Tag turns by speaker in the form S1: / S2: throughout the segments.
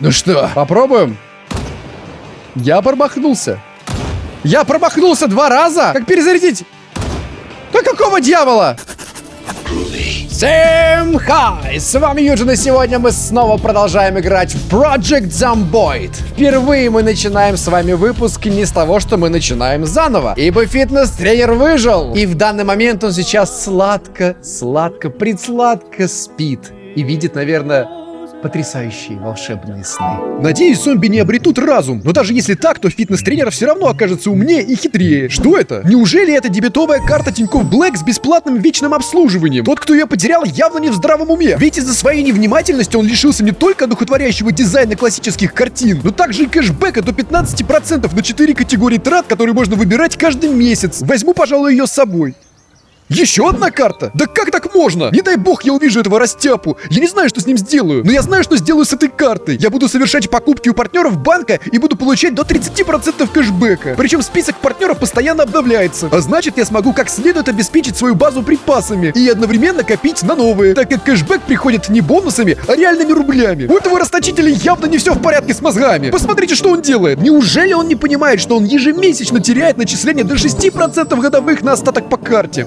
S1: Ну что, попробуем? Я промахнулся. Я промахнулся два раза? Как перезарядить? Да какого дьявола? Всем хай! С вами Юджин, и сегодня мы снова продолжаем играть в Project Zomboid. Впервые мы начинаем с вами выпуск не с того, что мы начинаем заново, ибо фитнес-тренер выжил. И в данный момент он сейчас сладко, сладко, предсладко спит. И видит, наверное, потрясающие волшебные сны. Надеюсь, зомби не обретут разум, но даже если так, то фитнес-тренер все равно окажется умнее и хитрее. Что это? Неужели это дебетовая карта Тинькофф Блэк с бесплатным вечным обслуживанием? Тот, кто ее потерял, явно не в здравом уме. Ведь из-за своей невнимательности он лишился не только духотворящего дизайна классических картин, но также и кэшбэка до 15% на 4 категории трат, которые можно выбирать каждый месяц. Возьму, пожалуй, ее с собой. Еще одна карта? Да как так можно? Не дай бог я увижу этого растяпу. Я не знаю, что с ним сделаю, но я знаю, что сделаю с этой картой. Я буду совершать покупки у партнеров банка и буду получать до 30% кэшбэка. Причем список партнеров постоянно обновляется. А значит, я смогу как следует обеспечить свою базу припасами и одновременно копить на новые, так как кэшбэк приходит не бонусами, а реальными рублями. У этого расточителя явно не все в порядке с мозгами. Посмотрите, что он делает. Неужели он не понимает, что он ежемесячно теряет начисление до 6% годовых на остаток по карте?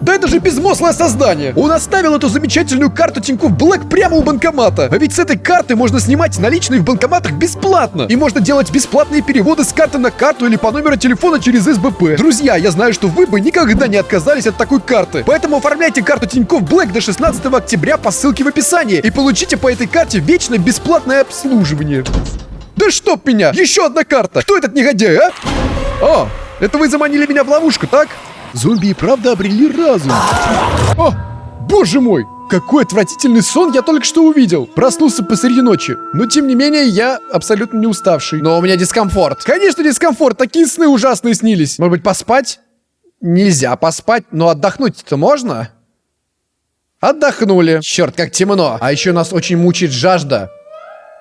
S1: Да это же безмозглое создание! Он оставил эту замечательную карту Тинькофф Блэк прямо у банкомата. А ведь с этой карты можно снимать наличные в банкоматах бесплатно. И можно делать бесплатные переводы с карты на карту или по номеру телефона через СБП. Друзья, я знаю, что вы бы никогда не отказались от такой карты. Поэтому оформляйте карту Тинькофф Блэк до 16 октября по ссылке в описании. И получите по этой карте вечно бесплатное обслуживание. Да чтоб меня! Еще одна карта! Кто этот негодяй, а? О, это вы заманили меня в ловушку, так? Зомби и правда обрели разум. О, боже мой! Какой отвратительный сон я только что увидел. Проснулся посреди ночи. Но, тем не менее, я абсолютно не уставший. Но у меня дискомфорт. Конечно, дискомфорт. Такие сны ужасные снились. Может быть, поспать? Нельзя поспать, но отдохнуть-то можно? Отдохнули. Черт, как темно. А еще нас очень мучает жажда.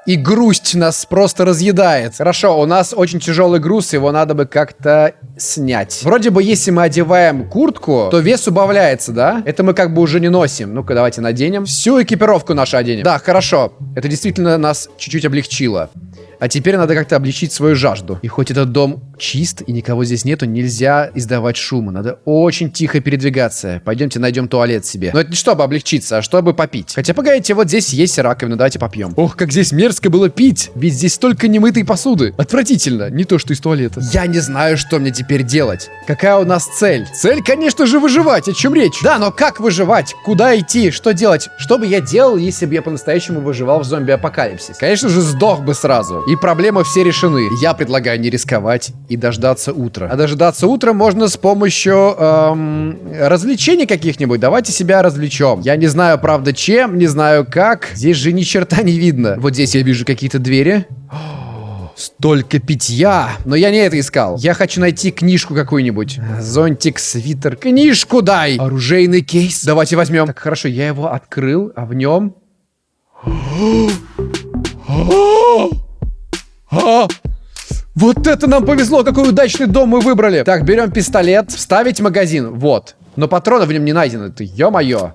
S1: И грусть нас просто разъедает. Хорошо, у нас очень тяжелый груз, его надо бы как-то снять. Вроде бы, если мы одеваем куртку, то вес убавляется, да? Это мы как бы уже не носим. Ну-ка, давайте наденем. Всю экипировку нашу оденем. Да, хорошо. Это действительно нас чуть-чуть облегчило. А теперь надо как-то облегчить свою жажду. И хоть этот дом чист и никого здесь нету, нельзя издавать шума. Надо очень тихо передвигаться. Пойдемте найдем туалет себе. Но это не чтобы облегчиться, а чтобы попить. Хотя, погодите, вот здесь есть раковина, давайте попьем. Ох, как здесь мерзко было пить. Ведь здесь столько немытой посуды. Отвратительно. Не то, что из туалета. Я не знаю, что мне теперь делать. Какая у нас цель? Цель, конечно же, выживать. О чем речь? Да, но как выживать? Куда идти? Что делать? Что бы я делал, если бы я по-настоящему выживал в зомби-апокалипсис? Конечно же, сдох бы сразу. И проблемы все решены. Я предлагаю не рисковать и дождаться утра. А дождаться утра можно с помощью эм, развлечений каких-нибудь. Давайте себя развлечем. Я не знаю, правда, чем, не знаю как. Здесь же ни черта не видно. Вот здесь я вижу какие-то двери. Столько питья! Но я не это искал. Я хочу найти книжку какую-нибудь. Зонтик, свитер. Книжку дай! Оружейный кейс. Давайте возьмем. Так, хорошо, я его открыл, а в нем... А! Вот это нам повезло, какой удачный дом мы выбрали. Так, берем пистолет, вставить магазин, вот. Но патроны в нем не найдены, ты, ё-моё.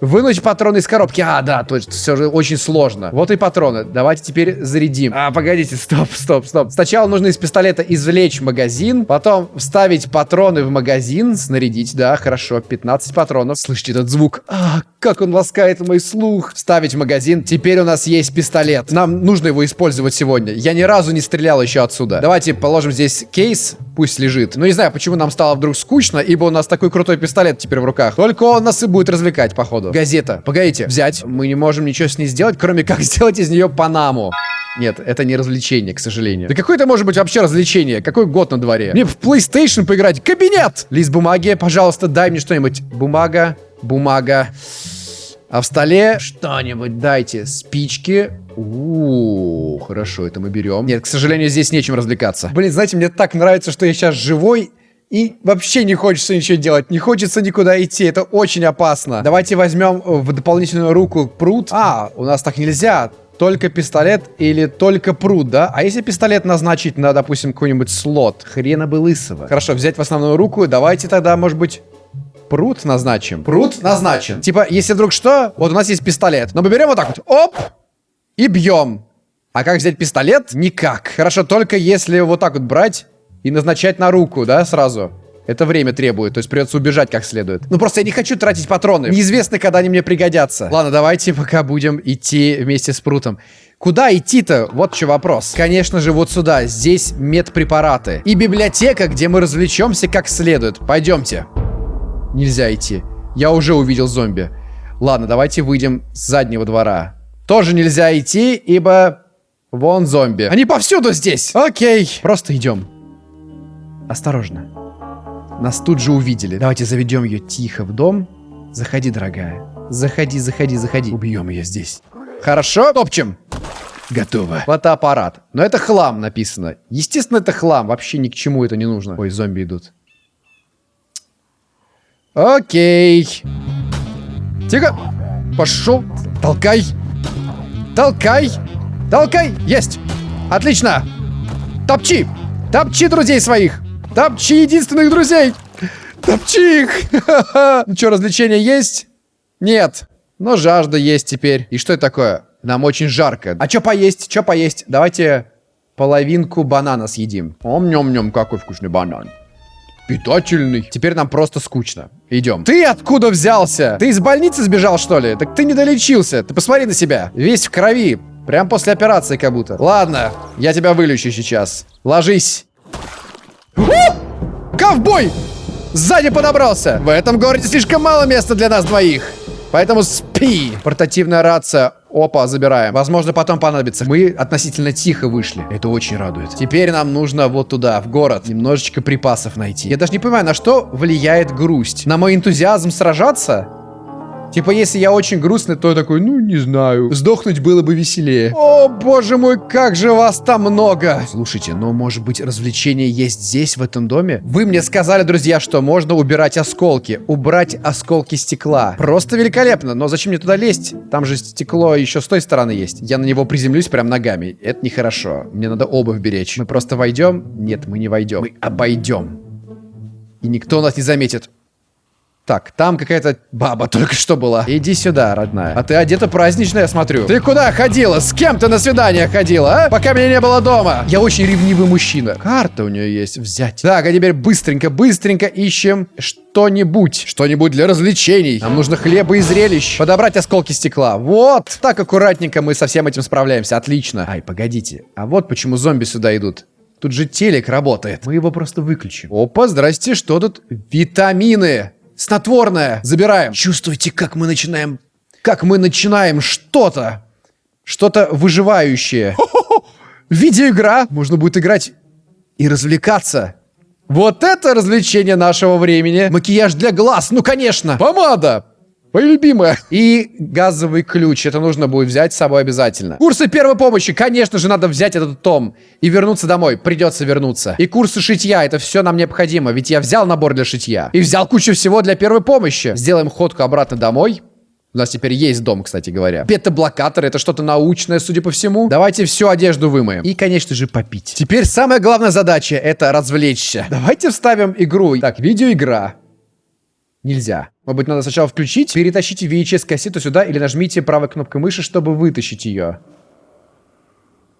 S1: Вынуть патроны из коробки. А, да, точно, все же очень сложно. Вот и патроны. Давайте теперь зарядим. А, погодите, стоп, стоп, стоп. Сначала нужно из пистолета извлечь магазин, потом вставить патроны в магазин, снарядить, да, хорошо, 15 патронов. Слышите этот звук? А, как он ласкает мой слух. Вставить в магазин. Теперь у нас есть пистолет. Нам нужно его использовать сегодня. Я ни разу не стрелял еще отсюда. Давайте положим здесь кейс, пусть лежит. Ну, не знаю, почему нам стало вдруг скучно, ибо у нас такой крутой пистолет теперь в руках. Только он нас и будет развлекать, походу. Газета. Погодите, взять. Мы не можем ничего с ней сделать, кроме как сделать из нее Панаму. Нет, это не развлечение, к сожалению. Да какое это может быть вообще развлечение? Какой год на дворе? Мне в PlayStation поиграть. Кабинет! Лист бумаги, пожалуйста, дай мне что-нибудь. Бумага, бумага. А в столе что-нибудь дайте. Спички. У, -у, -у хорошо, это мы берем. Нет, к сожалению, здесь нечем развлекаться. Блин, знаете, мне так нравится, что я сейчас живой и вообще не хочется ничего делать, не хочется никуда идти, это очень опасно. Давайте возьмем в дополнительную руку пруд. А, у нас так нельзя, только пистолет или только пруд, да? А если пистолет назначить на, допустим, какой-нибудь слот? Хрена бы лысого. Хорошо, взять в основную руку, давайте тогда, может быть... Пруд назначим. Пруд назначен. Типа, если вдруг что, вот у нас есть пистолет. Но мы берем вот так вот. Оп! И бьем. А как взять пистолет? Никак. Хорошо, только если вот так вот брать и назначать на руку, да, сразу. Это время требует, то есть придется убежать как следует. Ну просто я не хочу тратить патроны. Неизвестно, когда они мне пригодятся. Ладно, давайте пока будем идти вместе с Прутом. Куда идти-то? Вот что вопрос. Конечно же, вот сюда. Здесь медпрепараты. И библиотека, где мы развлечемся как следует. Пойдемте. Нельзя идти. Я уже увидел зомби. Ладно, давайте выйдем с заднего двора. Тоже нельзя идти, ибо... Вон зомби. Они повсюду здесь! Окей. Просто идем. Осторожно. Нас тут же увидели. Давайте заведем ее тихо в дом. Заходи, дорогая. Заходи, заходи, заходи. Убьем ее здесь. Хорошо, топчем. Готово. Фотоаппарат. Но это хлам написано. Естественно, это хлам. Вообще ни к чему это не нужно. Ой, зомби идут. Окей. Тихо. Пошел. Толкай. Толкай. Толкай. Есть. Отлично. Топчи. Топчи друзей своих. Топчи единственных друзей! Топчи их! Ну что, развлечения есть? Нет. Но жажда есть теперь. И что это такое? Нам очень жарко. А что поесть? Что поесть? Давайте половинку банана съедим. Ом-нем-нем, какой вкусный банан. Питательный. Теперь нам просто скучно. Идем. Ты откуда взялся? Ты из больницы сбежал, что ли? Так ты не долечился. Ты посмотри на себя. Весь в крови. Прям после операции как будто. Ладно, я тебя вылечу сейчас. Ложись. Ковбой! Сзади подобрался! В этом городе слишком мало места для нас двоих. Поэтому спи. Портативная рация. Опа, забираем. Возможно, потом понадобится. Мы относительно тихо вышли. Это очень радует. Теперь нам нужно вот туда, в город. Немножечко припасов найти. Я даже не понимаю, на что влияет грусть. На мой энтузиазм сражаться? Типа, если я очень грустный, то я такой, ну, не знаю. Сдохнуть было бы веселее. О, боже мой, как же вас там много. Слушайте, но может быть развлечение есть здесь, в этом доме? Вы мне сказали, друзья, что можно убирать осколки. Убрать осколки стекла. Просто великолепно. Но зачем мне туда лезть? Там же стекло еще с той стороны есть. Я на него приземлюсь прям ногами. Это нехорошо. Мне надо обувь беречь. Мы просто войдем? Нет, мы не войдем. Мы обойдем. И никто нас не заметит. Так, там какая-то баба только что была. Иди сюда, родная. А ты одета празднично, я смотрю. Ты куда ходила? С кем ты на свидание ходила, а? Пока меня не было дома. Я очень ревнивый мужчина. Карта у нее есть взять. Так, а теперь быстренько, быстренько ищем что-нибудь. Что-нибудь для развлечений. Нам нужно хлеба и зрелищ. Подобрать осколки стекла. Вот. Так аккуратненько мы со всем этим справляемся. Отлично. Ай, погодите. А вот почему зомби сюда идут. Тут же телек работает. Мы его просто выключим. Опа, здрасте, что тут? Витамины. Снотворное. Забираем. Чувствуете, как мы начинаем... Как мы начинаем что-то. Что-то выживающее. Видеоигра. Можно будет играть и развлекаться. Вот это развлечение нашего времени. Макияж для глаз, ну конечно. Помада. Моя любимая. И газовый ключ. Это нужно будет взять с собой обязательно. Курсы первой помощи. Конечно же, надо взять этот том и вернуться домой. Придется вернуться. И курсы шитья. Это все нам необходимо. Ведь я взял набор для шитья. И взял кучу всего для первой помощи. Сделаем ходку обратно домой. У нас теперь есть дом, кстати говоря. Бета-блокатор, это что-то научное, судя по всему. Давайте всю одежду вымоем. И, конечно же, попить. Теперь самая главная задача — это развлечься. Давайте вставим игру. Так, видеоигра. Нельзя. Может быть, надо сначала включить, перетащите VHS-кассету сюда или нажмите правой кнопкой мыши, чтобы вытащить ее.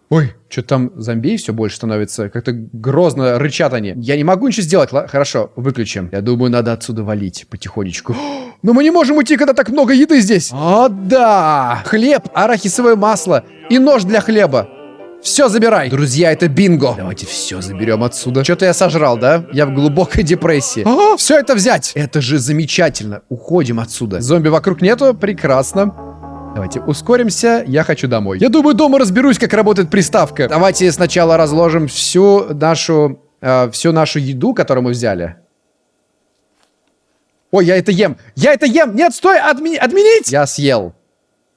S1: Ой, что там зомби все больше становится. Как-то грозно рычат они. Я не могу ничего сделать. Ла Хорошо, выключим. Я думаю, надо отсюда валить потихонечку. Но мы не можем уйти, когда так много еды здесь. О, да! Хлеб, арахисовое масло и нож для хлеба. Все забирай. Друзья, это бинго. Давайте все заберем отсюда. Что-то я сожрал, да? Я в глубокой депрессии. А, все это взять. Это же замечательно. Уходим отсюда. Зомби вокруг нету? Прекрасно. Давайте ускоримся, я хочу домой. Я думаю, дома разберусь, как работает приставка. Давайте сначала разложим всю нашу, э, всю нашу еду, которую мы взяли. Ой, я это ем! Я это ем! Нет, стой! Отмени отменить! Я съел.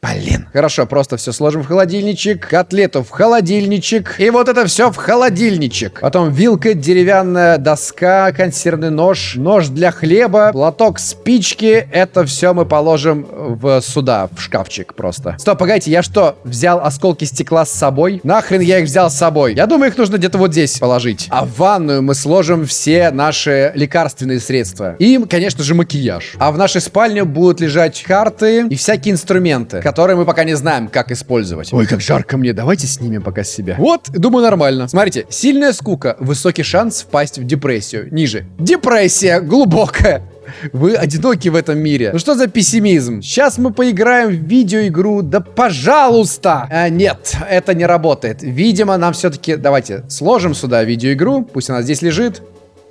S1: Блин. Хорошо, просто все сложим в холодильничек. Котлету в холодильничек. И вот это все в холодильничек. Потом вилка, деревянная доска, консервный нож, нож для хлеба, платок, спички. Это все мы положим в сюда, в шкафчик просто. Стоп, погодите, я что, взял осколки стекла с собой? Нахрен я их взял с собой? Я думаю, их нужно где-то вот здесь положить. А в ванную мы сложим все наши лекарственные средства. И, конечно же, макияж. А в нашей спальне будут лежать карты и всякие инструменты, которые мы пока не знаем, как использовать. Ой, как жарко мне, давайте снимем пока с себя. Вот, думаю, нормально. Смотрите, сильная скука, высокий шанс впасть в депрессию. Ниже. Депрессия глубокая. Вы одиноки в этом мире. Ну что за пессимизм? Сейчас мы поиграем в видеоигру. Да пожалуйста! А, нет, это не работает. Видимо, нам все-таки... Давайте сложим сюда видеоигру. Пусть она здесь лежит.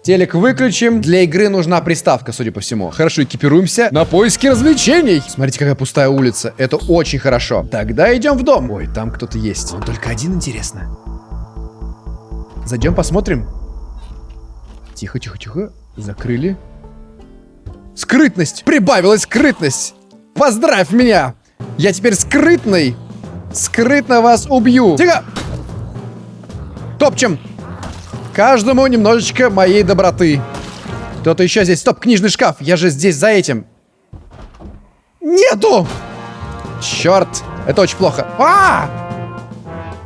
S1: Телек выключим. Для игры нужна приставка, судя по всему. Хорошо, экипируемся на поиски развлечений. Смотрите, какая пустая улица. Это очень хорошо. Тогда идем в дом. Ой, там кто-то есть. Он только один, интересно. Зайдем, посмотрим. Тихо, тихо, тихо. Закрыли. Скрытность! Прибавилась скрытность! Поздравь меня! Я теперь скрытный! Скрытно вас убью! Тихо! Топчем! Каждому немножечко моей доброты. Кто-то еще здесь. Стоп, книжный шкаф. Я же здесь за этим. Нету! Черт! Это очень плохо. А!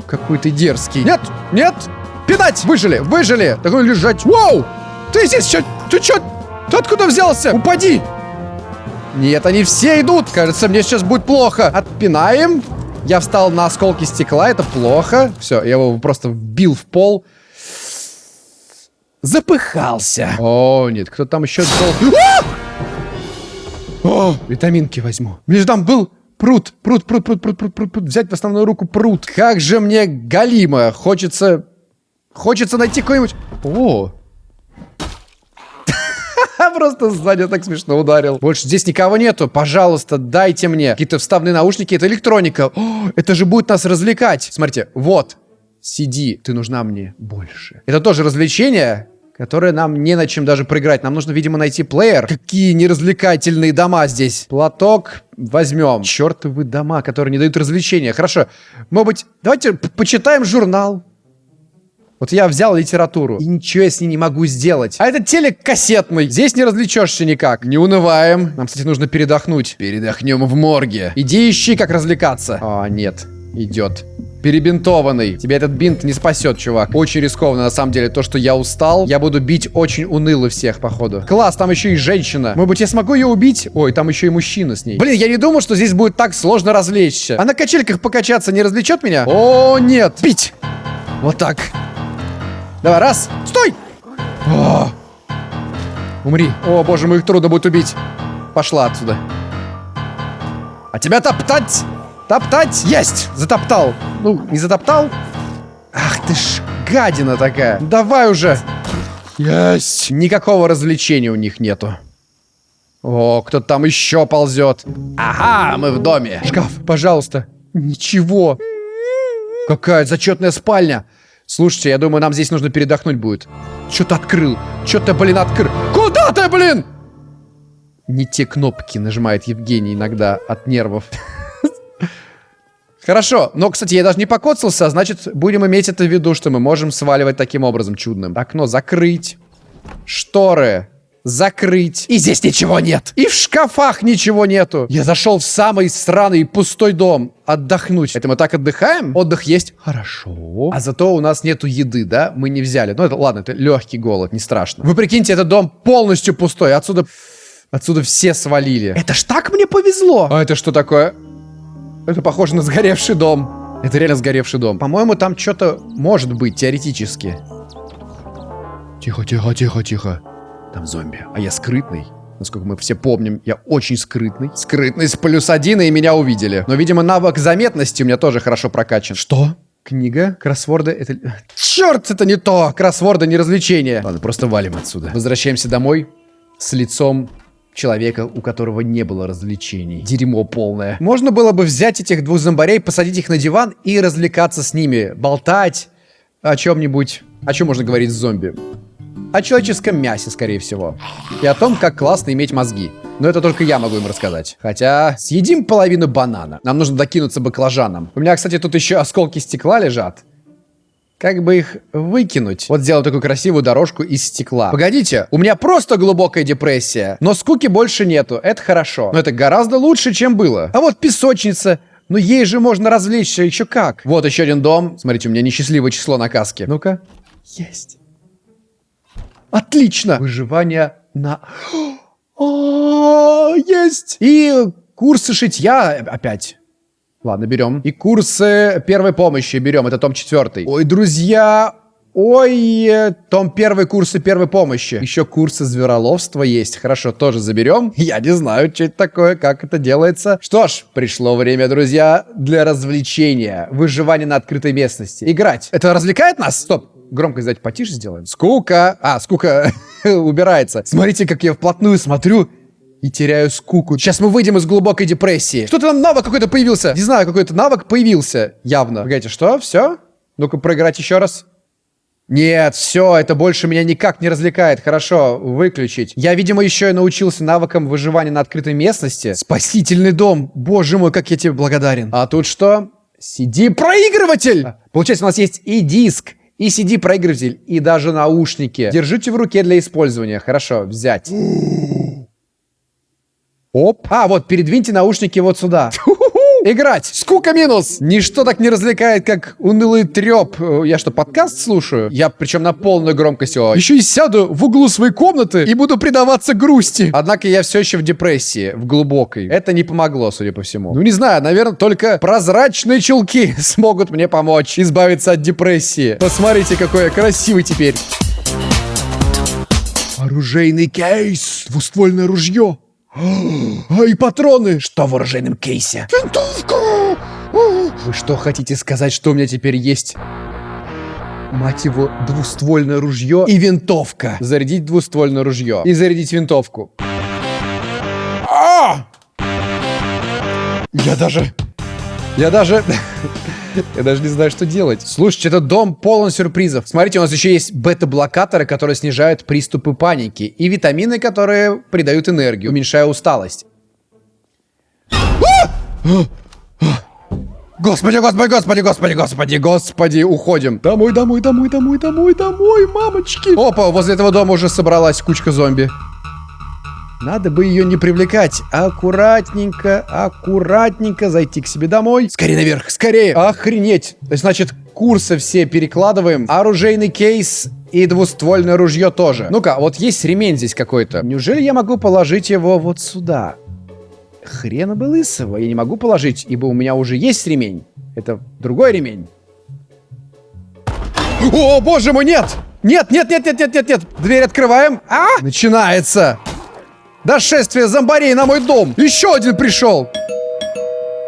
S1: Какой ты дерзкий. Нет! Нет! Пинать! Выжили! Выжили! Такой лежать. Воу! Ты здесь что? Ты что? Ты откуда взялся? Упади! Нет, они все идут. Кажется, мне сейчас будет плохо. Отпинаем. Я встал на осколки стекла. Это плохо. Все, я его просто вбил в пол. Запыхался. О, нет, кто там еще дол... А! О, витаминки возьму. Мне же там был пруд, пруд, пруд, пруд, пруд, пруд, пруд, пруд. Взять в основную руку пруд. Как же мне галимо. Хочется... Хочется найти какой-нибудь... О, Просто сзади так смешно ударил. Больше здесь никого нету. Пожалуйста, дайте мне какие-то вставные наушники. Это электроника. О, это же будет нас развлекать. Смотрите, вот. Сиди, ты нужна мне больше. Это тоже развлечение, которое нам не на чем даже проиграть. Нам нужно, видимо, найти плеер. Какие неразвлекательные дома здесь. Платок возьмем. Чертовы дома, которые не дают развлечения. Хорошо. Может быть, давайте почитаем журнал. Вот я взял литературу, и ничего я с ней не могу сделать. А этот телек кассетный. Здесь не развлечешься никак. Не унываем. Нам, кстати, нужно передохнуть. Передохнем в морге. Иди ищи, как развлекаться. А, нет. Идет. Перебинтованный. Тебя этот бинт не спасет, чувак. Очень рискованно, на самом деле. То, что я устал, я буду бить очень уныло всех, походу. Класс, там еще и женщина. Может быть, я смогу ее убить? Ой, там еще и мужчина с ней. Блин, я не думал, что здесь будет так сложно развлечься. А на качельках покачаться не развлечет меня? О, нет. Пить. Вот так. Давай, раз. Стой! О! Умри. О, боже мой, их трудно будет убить. Пошла отсюда. А тебя топтать! Топтать! Есть! Затоптал. Ну, не затоптал. Ах ты ж гадина такая. Давай уже. Есть! Никакого развлечения у них нету. О, кто-то там еще ползет. Ага, мы в доме. Шкаф, пожалуйста. Ничего. Какая зачетная спальня. Слушайте, я думаю, нам здесь нужно передохнуть будет. Что-то открыл. Что-то, блин, открыл. Куда ты, блин? Не те кнопки нажимает Евгений иногда от нервов. Хорошо, но, кстати, я даже не покоцался, а значит, будем иметь это в виду, что мы можем сваливать таким образом чудным. Окно закрыть. Шторы закрыть. И здесь ничего нет. И в шкафах ничего нету. Я зашел в самый сраный пустой дом. Отдохнуть. Это мы так отдыхаем? Отдых есть? Хорошо. А зато у нас нету еды, да? Мы не взяли. Ну, это ладно, это легкий голод, не страшно. Вы прикиньте, этот дом полностью пустой. Отсюда... Отсюда все свалили. Это ж так мне повезло. А это что такое? Это похоже на сгоревший дом. Это реально сгоревший дом. По-моему, там что-то может быть теоретически. Тихо, тихо, тихо, тихо. Там зомби. А я скрытный. Насколько мы все помним, я очень скрытный. Скрытность плюс один, и меня увидели. Но, видимо, навык заметности у меня тоже хорошо прокачан. Что? Книга? Кроссворды? Это... Черт, это не то! Кроссворды не развлечение. Ладно, просто валим отсюда. Возвращаемся домой с лицом человека, у которого не было развлечений. Дерьмо полное. Можно было бы взять этих двух зомбарей, посадить их на диван и развлекаться с ними. Болтать о чем-нибудь. О чем можно говорить с зомби? о человеческом мясе, скорее всего. И о том, как классно иметь мозги. Но это только я могу им рассказать. Хотя, съедим половину банана. Нам нужно докинуться баклажаном. У меня, кстати, тут еще осколки стекла лежат. Как бы их выкинуть? Вот сделал такую красивую дорожку из стекла. Погодите, у меня просто глубокая депрессия. Но скуки больше нету, это хорошо. Но это гораздо лучше, чем было. А вот песочница. Ну ей же можно развлечься еще как. Вот еще один дом. Смотрите, у меня несчастливое число на каске. Ну-ка. Есть. Отлично! Выживание на... О, есть! И курсы шитья опять. Ладно, берем. И курсы первой помощи берем. Это том четвертый. Ой, друзья, Ой, том первый курсы первой помощи. Еще курсы звероловства есть. Хорошо, тоже заберем. Я не знаю, что это такое, как это делается. Что ж, пришло время, друзья, для развлечения. Выживание на открытой местности. Играть. Это развлекает нас? Стоп. Громкость, давайте потише сделаем. Скука. А, скука убирается. Смотрите, как я вплотную смотрю и теряю скуку. Сейчас мы выйдем из глубокой депрессии. Что-то там навык какой-то появился. Не знаю, какой-то навык появился. Явно. Погодите, что? Все? Ну-ка, проиграть еще раз. Нет, все, это больше меня никак не развлекает. Хорошо, выключить. Я, видимо, еще и научился навыкам выживания на открытой местности. Спасительный дом. Боже мой, как я тебе благодарен. А тут что? CD-проигрыватель! Получается, у нас есть и диск, и CD-проигрыватель, и даже наушники. Держите в руке для использования. Хорошо, взять. Оп. А, вот, передвиньте наушники вот сюда. Играть. Скука минус. Ничто так не развлекает, как унылый треп. Я что, подкаст слушаю? Я причем на полную громкость его. Еще и сяду в углу своей комнаты и буду предаваться грусти. Однако я все еще в депрессии, в глубокой. Это не помогло, судя по всему. Ну, не знаю, наверное, только прозрачные чулки смогут мне помочь избавиться от депрессии. Посмотрите, какой я красивый теперь. Оружейный кейс. Двуствольное ружье. А и патроны! Что в оружейном кейсе? Винтовка! Вы что, хотите сказать, что у меня теперь есть... Мать его, двуствольное ружье и винтовка. Зарядить двуствольное ружье. И зарядить винтовку. А! Я даже... Я даже... Я даже не знаю, что делать. Слушайте, этот дом полон сюрпризов. Смотрите, у нас еще есть бета-блокаторы, которые снижают приступы паники. И витамины, которые придают энергию, уменьшая усталость. Господи, господи, господи, господи, господи, господи, уходим. Домой, домой, домой, домой, домой, домой, мамочки. Опа, возле этого дома уже собралась кучка зомби. Надо бы ее не привлекать. Аккуратненько, аккуратненько зайти к себе домой. Скорее наверх, скорее. Охренеть. Значит, курсы все перекладываем. Оружейный кейс и двуствольное ружье тоже. Ну-ка, вот есть ремень здесь какой-то. Неужели я могу положить его вот сюда? Хрена бы лысого. Я не могу положить, ибо у меня уже есть ремень. Это другой ремень. О, боже мой, нет! Нет, нет, нет, нет, нет, нет, нет. Дверь открываем. А! Начинается. Дошествие зомбарей на мой дом. Еще один пришел.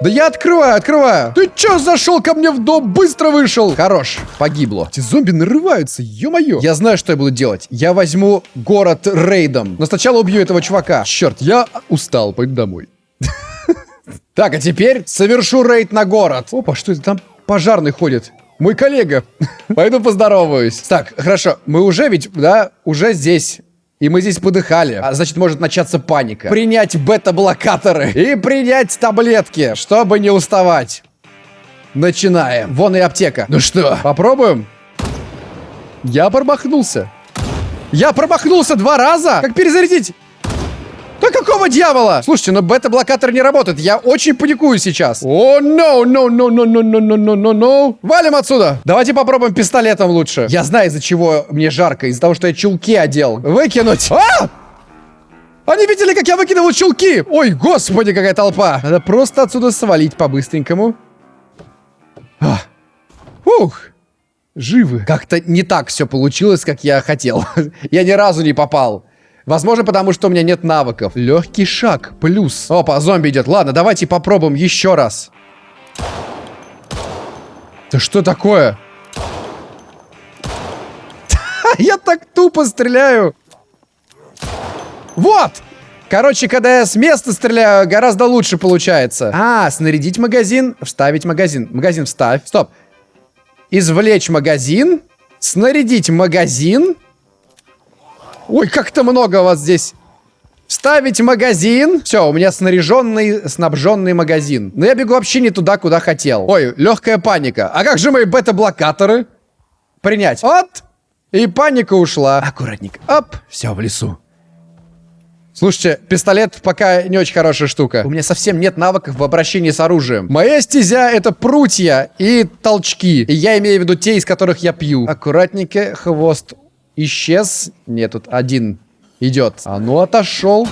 S1: Да я открываю, открываю. Ты чё зашел ко мне в дом? Быстро вышел. Хорош, погибло. Эти зомби нарываются, ё-моё. Я знаю, что я буду делать. Я возьму город рейдом. Но сначала убью этого чувака. Черт, я устал, пойду домой. Так, а теперь совершу рейд на город. Опа, что это там? Пожарный ходит. Мой коллега. Пойду поздороваюсь. Так, хорошо. Мы уже ведь, да, уже здесь. И мы здесь подыхали. А значит, может начаться паника. Принять бета-блокаторы и принять таблетки, чтобы не уставать. Начинаем. Вон и аптека. Ну что, попробуем? Я промахнулся. Я промахнулся два раза? Как перезарядить? Да какого дьявола? Слушайте, но бета-блокатор не работает. Я очень паникую сейчас. О, no, no, no, no, no, no, no, no, no. Валим отсюда. Давайте попробуем пистолетом лучше. Я знаю, из-за чего мне жарко. Из-за того, что я чулки одел. Выкинуть. А! Они видели, как я выкидывал чулки. Ой, господи, какая толпа. Надо просто отсюда свалить по-быстренькому. А. Ух. Живы. Как-то не так все получилось, как я хотел. я ни разу не попал. Возможно, потому что у меня нет навыков. Легкий шаг. Плюс. Опа, зомби идет. Ладно, давайте попробуем еще раз. Да что такое? Я так тупо стреляю. Вот! Короче, когда я с места стреляю, гораздо лучше получается. А, снарядить магазин, вставить магазин. Магазин вставь. Стоп. Извлечь магазин, снарядить магазин, Ой, как-то много вас здесь. Вставить магазин. Все, у меня снаряженный, снабженный магазин. Но я бегу вообще не туда, куда хотел. Ой, легкая паника. А как же мои бета-блокаторы? Принять. Вот. И паника ушла. Аккуратненько. Оп. Все, в лесу. Слушайте, пистолет пока не очень хорошая штука. У меня совсем нет навыков в обращении с оружием. Моя стезя это прутья и толчки. И я имею в виду те, из которых я пью. Аккуратненько, хвост исчез. Нет, тут один идет. А ну, отошел.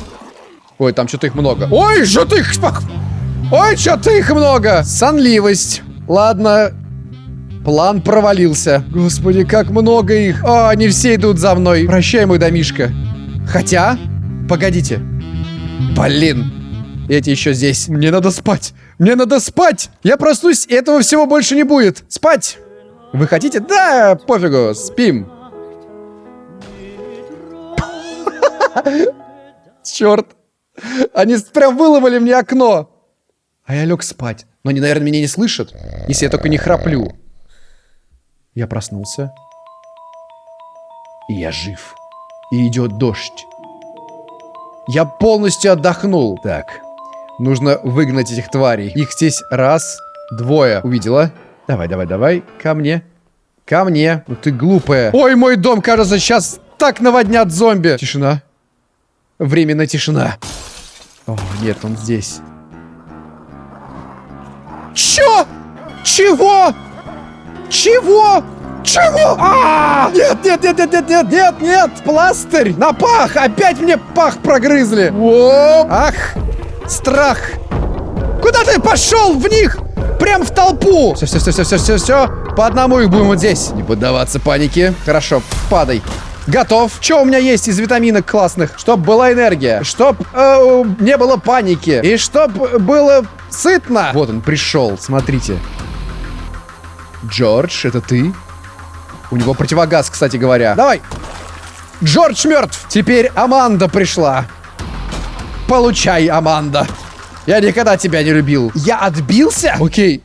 S1: Ой, там что-то их много. Ой, что ты их... Ой, что-то их много. Сонливость. Ладно, План провалился. Господи, как много их. О, они все идут за мной. Прощай, мой домишка. Хотя... Погодите. Блин. Эти еще здесь. Мне надо спать. Мне надо спать. Я проснусь, и этого всего больше не будет. Спать. Вы хотите? Да, пофигу. Спим. Черт. Они прям выломали мне окно. А я лег спать. Но они, наверное, меня не слышат, если я только не храплю. Я проснулся. И я жив. И идет дождь. Я полностью отдохнул. Так, нужно выгнать этих тварей. Их здесь раз, двое. Увидела? Давай, давай, давай. Ко мне. Ко мне. Ну ты глупая. Ой, мой дом, кажется, сейчас так наводнят зомби. Тишина. Временная тишина. О, нет, он здесь. Чё? Чего? Чего? Чего? А! Нет, нет, нет, нет, нет, нет, нет, нет, пластырь на пах. Опять мне пах прогрызли. Оп. Ах, страх. Куда ты пошел в них? Прям в толпу. Все, все, все, все, все, все, все. По одному их будем вот здесь. Не поддаваться панике. Хорошо, падай. Готов. Что у меня есть из витаминок классных? Чтоб была энергия. Чтоб э, не было паники. И чтоб было сытно. Вот он пришел, смотрите. Джордж, это ты? У него противогаз, кстати говоря. Давай! Джордж мертв! Теперь Аманда пришла. Получай, Аманда. Я никогда тебя не любил. Я отбился? Окей.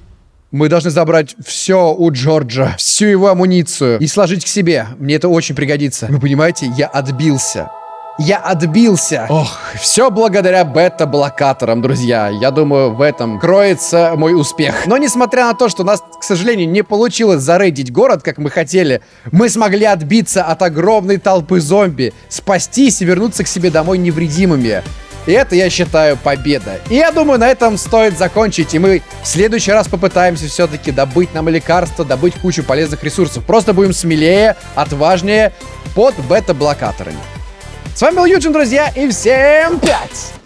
S1: Мы должны забрать все у Джорджа, всю его амуницию и сложить к себе. Мне это очень пригодится. Вы понимаете, я отбился. Я отбился. Ох, все благодаря бета-блокаторам, друзья. Я думаю, в этом кроется мой успех. Но несмотря на то, что у нас, к сожалению, не получилось зарейдить город, как мы хотели, мы смогли отбиться от огромной толпы зомби, спастись и вернуться к себе домой невредимыми. И это, я считаю, победа. И я думаю, на этом стоит закончить. И мы в следующий раз попытаемся все-таки добыть нам лекарства, добыть кучу полезных ресурсов. Просто будем смелее, отважнее под бета-блокаторами. С вами был Юджин, друзья, и всем пять!